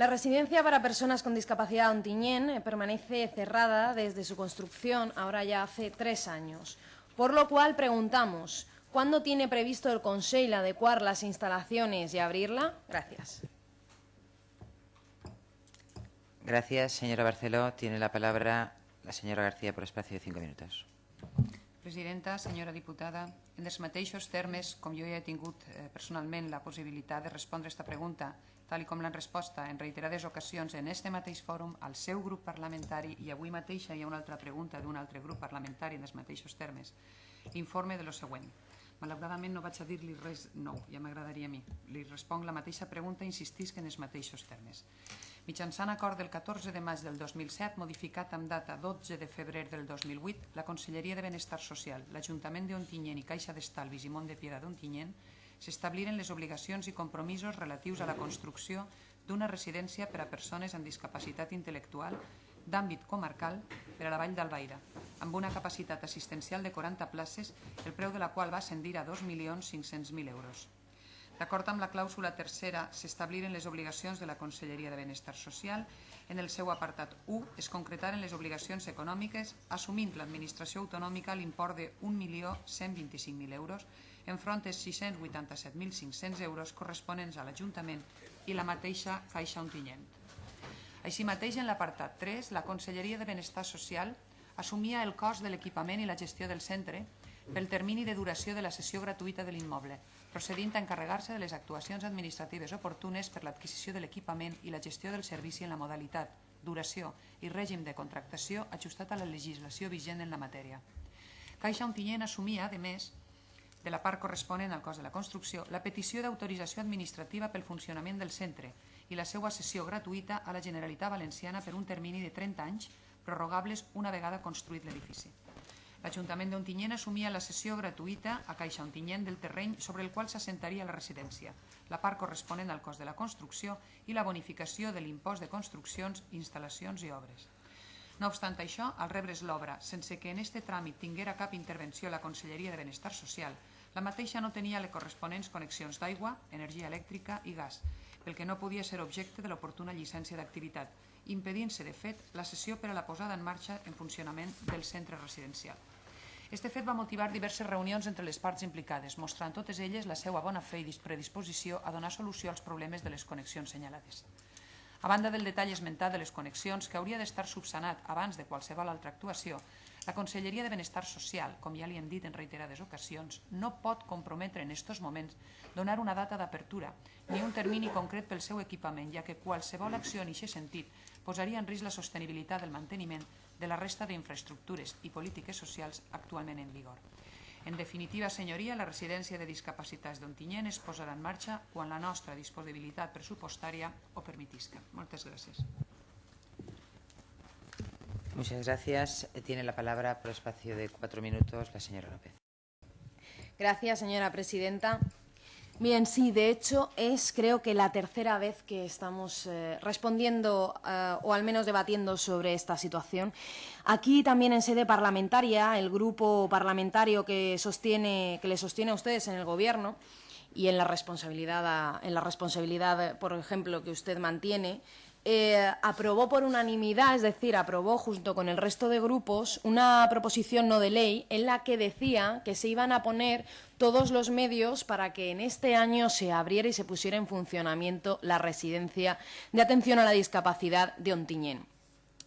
La residencia para personas con discapacidad Ontiñén eh, permanece cerrada desde su construcción, ahora ya hace tres años. Por lo cual preguntamos, ¿cuándo tiene previsto el Consejo adecuar las instalaciones y abrirla? Gracias. Gracias, señora Barceló. Tiene la palabra la senyora García per espacio de 5 minuts. Presidenta, senyora diputada, en els mateixos termes, com jo ja he tingut eh, personalment la possibilitat de respondre aquesta pregunta, tal com l'han resposta en reiterades ocasions en este mateix fòrum al seu grup parlamentari i avui mateixa hi ha una altra pregunta d'un altre grup parlamentari en els mateixos termes, informe de lo següent. Malauradament no vaig a dir-li res nou, ja m'agradaria a mi. Li responc la mateixa pregunta i insistisc en els mateixos termes. Mitjançant acord del 14 de maig del 2007, modificat amb data 12 de febrer del 2008, la Conselleria de Benestar Social, l'Ajuntament d'Ontinyent i Caixa d'Estalvis i Mont de Piedra d'Ontinyent s'establiren les obligacions i compromisos relatius a la construcció d'una residència per a persones amb discapacitat intel·lectual d'àmbit comarcal per a la Vall d'Albaida, amb una capacitat assistencial de 40 places, el preu de la qual va ascendir a 2.500.000 euros. D'acord amb la clàusula tercera, s'establiren les obligacions de la Conselleria de Benestar Social. En el seu apartat 1 es concretaren les obligacions econòmiques assumint l'administració autonòmica l'import de 1.125.000 euros enfront dels 687.500 euros corresponents a l'Ajuntament i la mateixa Caixa Ontinyent. Així mateix, en l'apartat 3, la Conselleria de Benestar Social assumia el cost de l'equipament i la gestió del centre pel termini de duració de la sessió gratuïta de l'immoble, procedint a encarregar-se de les actuacions administratives oportunes per l'adquisició de l'equipament i la gestió del servici en la modalitat, duració i règim de contractació ajustat a la legislació vigent en la matèria. Caixa Ontinyent assumia, a més, de la part corresponent al cost de la construcció, la petició d'autorització administrativa pel funcionament del centre i la seva cessió gratuïta a la Generalitat Valenciana per un termini de 30 anys, prorrogables una vegada construït l'edifici. L'Ajuntament d'Ontinyent assumia la cessió gratuïta a Caixa Ontinyent del terreny sobre el qual s'assentaria la residència, la part corresponent al cost de la construcció i la bonificació de l'impost de construccions, instal·lacions i obres. No obstant això, al rebre's l'obra, sense que en este tràmit tinguera cap intervenció la Conselleria de Benestar Social, la mateixa no tenia les corresponents connexions d'aigua, energia elèctrica i gas, pel que no podia ser objecte de l'oportuna llicència d'activitat, impedint-se, de fet, la sessió per a la posada en marxa en funcionament del centre residencial. Este fet va motivar diverses reunions entre les parts implicades, mostrant totes elles la seva bona fe i predisposició a donar solució als problemes de les connexions senyalades. A banda del detall esmentat de les connexions, que hauria d'estar subsanat abans de qualsevol altra actuació, la Conselleria de Benestar Social, com ja li hem dit en reiterades ocasions, no pot comprometre en aquests moments donar una data d'apertura ni un termini concret pel seu equipament, ja que qualsevol acció en aquest sentit posaria en risc la sostenibilitat del manteniment de la resta d'infraestructures i polítiques socials actualment en vigor. En definitiva, senyoria, la residència de discapacitats d'Ontinyent es posarà en marxa quan la nostra disponibilitat pressupostària ho permetisca. Moltes gràcies. Muchas gracias. Tiene la palabra por espacio de cuatro minutos la señora López. Gracias, señora presidenta. Bien, sí, de hecho es creo que la tercera vez que estamos eh, respondiendo eh, o al menos debatiendo sobre esta situación. Aquí también en sede parlamentaria, el grupo parlamentario que, sostiene, que le sostiene a ustedes en el Gobierno y en la responsabilidad, en la responsabilidad, por ejemplo, que usted mantiene, eh, aprobó por unanimidad, es decir, aprobó junto con el resto de grupos una proposición no de ley en la que decía que se iban a poner todos los medios para que en este año se abriera y se pusiera en funcionamiento la residencia de atención a la discapacidad de Ontiñén.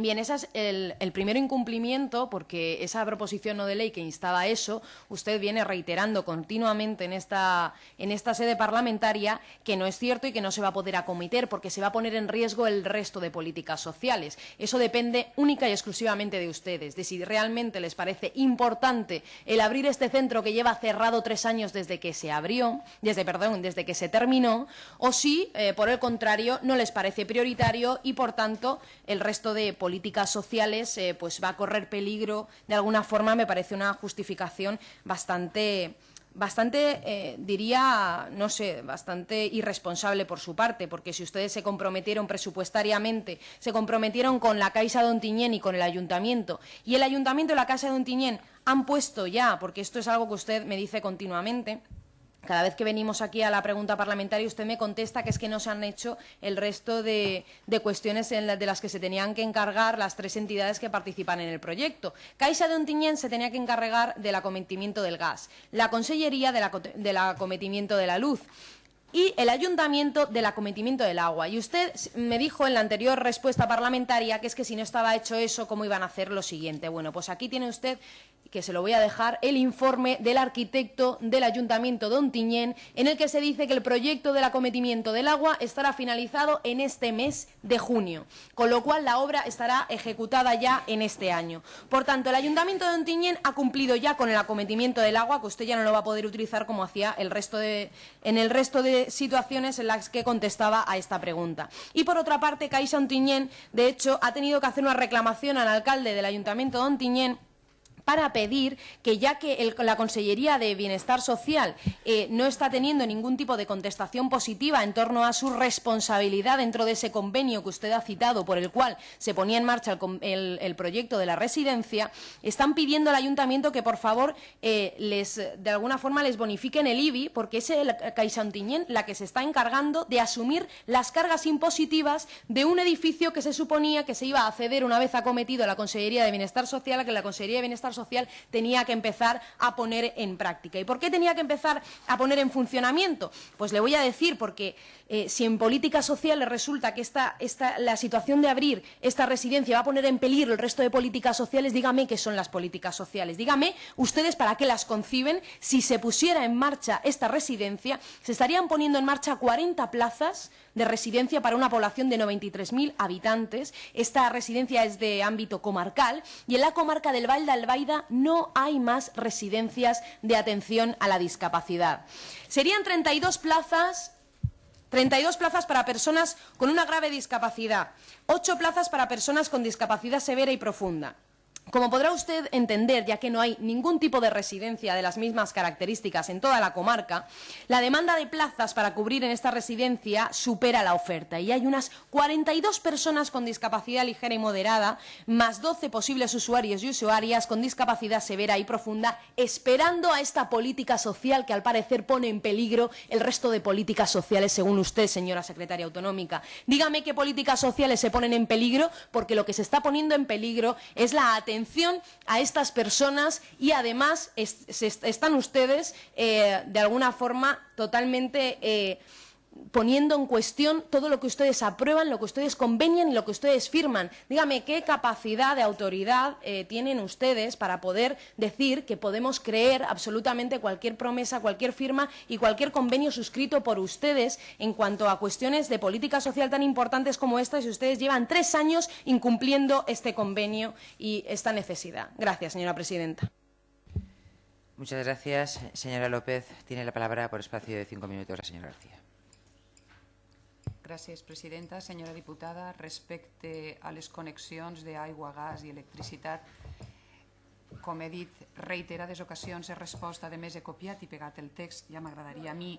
Bien, ese es el, primer incumplimiento, porque esa proposición no de ley que instaba eso, usted viene reiterando continuamente en esta, en esta sede parlamentaria que no es cierto y que no se va a poder acometer, porque se va a poner en riesgo el resto de políticas sociales. Eso depende única y exclusivamente de ustedes, de si realmente les parece importante el abrir este centro que lleva cerrado tres años desde que se abrió, desde, perdón, desde que se terminó, o si, eh, por el contrario, no les parece prioritario y, por tanto, el resto de políticas políticas sociales eh, pues va a correr peligro, de alguna forma me parece una justificación bastante bastante, eh, diría, no sé, bastante irresponsable por su parte, porque si ustedes se comprometieron presupuestariamente, se comprometieron con la Caixa de Ontiñén y con el Ayuntamiento, y el Ayuntamiento y la Casa de Ontiñén han puesto ya, porque esto es algo que usted me dice continuamente, cada vez que venimos aquí a la pregunta parlamentaria, usted me contesta que es que no se han hecho el resto de, cuestiones de las que se tenían que encargar las tres entidades que participan en el proyecto. Caixa de Ontinyent se tenía que encargar del acometimiento del gas, la Consellería del acometimiento de la luz, y el ayuntamiento del acometimiento del agua. Y usted me dijo en la anterior respuesta parlamentaria que es que si no estaba hecho eso, ¿cómo iban a hacer lo siguiente? Bueno, pues aquí tiene usted que se lo voy a dejar, el informe del arquitecto del Ayuntamiento de Ontinyent, en el que se dice que el proyecto del acometimiento del agua estará finalizado en este mes de junio, con lo cual la obra estará ejecutada ya en este año. Por tanto, el Ayuntamiento de Ontinyent ha cumplido ya con el acometimiento del agua, que usted ya no lo va a poder utilizar como hacía el resto de, en el resto de situaciones en las que contestaba a esta pregunta. Y por otra parte, Caixa Ontinyent, de hecho, ha tenido que hacer una reclamación al alcalde del Ayuntamiento de Ontinyent para pedir que ya que la Consellería de Bienestar Social eh, no está teniendo ningún tipo de contestación positiva en torno a su responsabilidad dentro de ese convenio que usted ha citado por el cual se ponía en marcha el, proyecto de la residencia, están pidiendo al Ayuntamiento que por favor eh, les, de alguna forma les bonifiquen el IBI porque es el Caixa la que se está encargando de asumir las cargas impositivas de un edificio que se suponía que se iba a ceder una vez acometido la Consellería de Bienestar Social, a que la Consellería de Bienestar social tenía que empezar a poner en práctica. ¿Y por qué tenía que empezar a poner en funcionamiento? Pues le voy a decir, porque eh, si en políticas sociales resulta que esta, la situación de abrir esta residencia va a poner en peligro el resto de políticas sociales, dígame qué son las políticas sociales. Dígame ustedes para qué las conciben. Si se pusiera en marcha esta residencia, se estarían poniendo en marcha 40 plazas de residencia para una población de 93.000 habitantes. Esta residencia es de ámbito comarcal y en la comarca del Val de Albaida no hay más residencias de atención a la discapacidad. Serían 32 plazas 32 plazas para personas con una grave discapacidad, 8 plazas para personas con discapacidad severa y profunda, como podrá usted entender, ya que no hay ningún tipo de residencia de las mismas características en toda la comarca, la demanda de plazas para cubrir en esta residencia supera la oferta y hay unas 42 personas con discapacidad ligera y moderada, más 12 posibles usuarios y usuarias con discapacidad severa y profunda, esperando a esta política social que al parecer pone en peligro el resto de políticas sociales, según usted, señora secretaria autonómica. Dígame qué políticas sociales se ponen en peligro, porque lo que se está poniendo en peligro es la atención a estas personas y además están ustedes eh, de alguna forma totalmente... Eh, poniendo en cuestión todo lo que ustedes aprueban, lo que ustedes convenian y lo que ustedes firman. Dígame, ¿qué capacidad de autoridad eh, tienen ustedes para poder decir que podemos creer absolutamente cualquier promesa, cualquier firma y cualquier convenio suscrito por ustedes en cuanto a cuestiones de política social tan importantes como esta si ustedes llevan tres años incumpliendo este convenio y esta necesidad? Gracias, señora presidenta. Muchas gracias. Señora López, tiene la palabra por espacio de cinco minutos la señora García. Gràcies, presidenta. Senyora diputada, respecte a les connexions d'aigua, gas i electricitat, com he dit reiterades ocasions, he respost, a més he copiat i pegat el text, ja m'agradaria a mi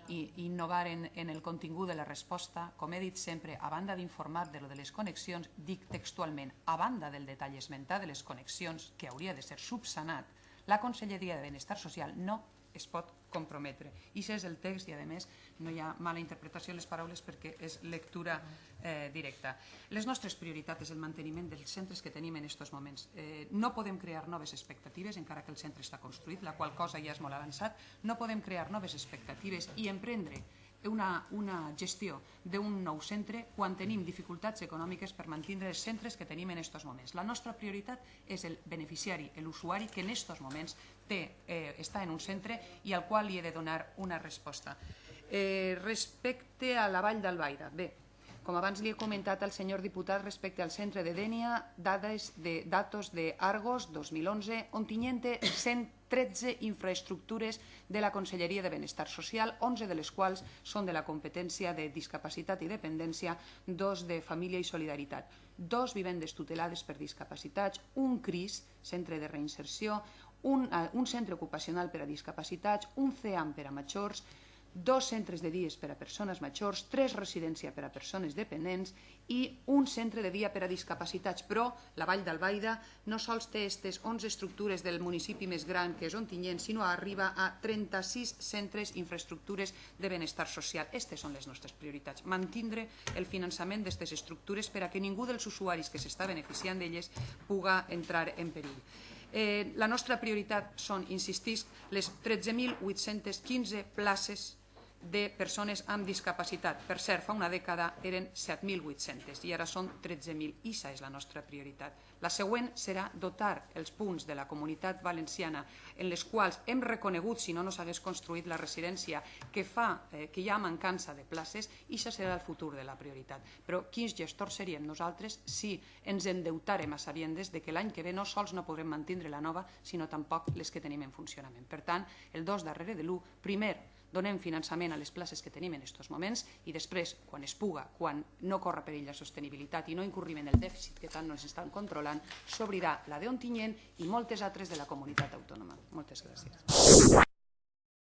innovar en, en el contingut de la resposta. Com he dit sempre, a banda d'informar de lo de les connexions, dic textualment, a banda del detall esmentat de les connexions, que hauria de ser subsanat, la Conselleria de Benestar Social no es pot comprometre. I és el text i, a més, no hi ha mala interpretació de les paraules perquè és lectura eh, directa. Les nostres prioritats és el manteniment dels centres que tenim en aquests moments. Eh, no podem crear noves expectatives, encara que el centre està construït, la qual cosa ja és molt avançat. No podem crear noves expectatives i emprendre una, una gestió d'un nou centre quan tenim dificultats econòmiques per mantenir els centres que tenim en aquests moments. La nostra prioritat és el beneficiari, l'usuari que en aquests moments té, eh, està en un centre i al qual li he de donar una resposta. Eh, respecte a la Vall d'Albaida, bé, com abans li he comentat al senyor diputat respecte al centre de Dènia, dades de datos de Argos 2011, tinguem 100 13 infraestructures de la Conselleria de Benestar Social, 11 de les quals són de la competència de discapacitat i dependència, dos de família i solidaritat, dos vivendes tutelades per discapacitats, un CRIS, centre de reinserció, un, eh, un centre ocupacional per a discapacitats, un CEAM per a majors, dos centres de dies per a persones majors, tres residències per a persones dependents i un centre de dia per a discapacitats. Però la Vall d'Albaida no sols té aquestes 11 estructures del municipi més gran que és Ontinyent, sinó arriba a 36 centres infraestructures de benestar social. Aquestes són les nostres prioritats. Mantindre el finançament d'aquestes estructures per a que ningú dels usuaris que s'està beneficiant d'elles puga entrar en perill. Eh, la nostra prioritat són, insistisc, les 13.815 places de persones amb discapacitat. Per cert, fa una dècada eren 7.800 i ara són 13.000. Issa és la nostra prioritat. La següent serà dotar els punts de la comunitat valenciana en les quals hem reconegut, si no no s'hagués construït la residència, que fa eh, que hi ha mancança de places, i això serà el futur de la prioritat. Però quins gestors seríem nosaltres si ens endeutarem a sabiendes de que l'any que ve no sols no podrem mantindre la nova, sinó tampoc les que tenim en funcionament. Per tant, el dos darrere de l'1, primer, donem finançament a les places que tenim en aquests moments i després, quan es puga, quan no corre perill la sostenibilitat i no incurrim en el dèficit que tant ens estan controlant, s'obrirà la d'Ontinyent i moltes altres de la comunitat autònoma. Moltes gràcies.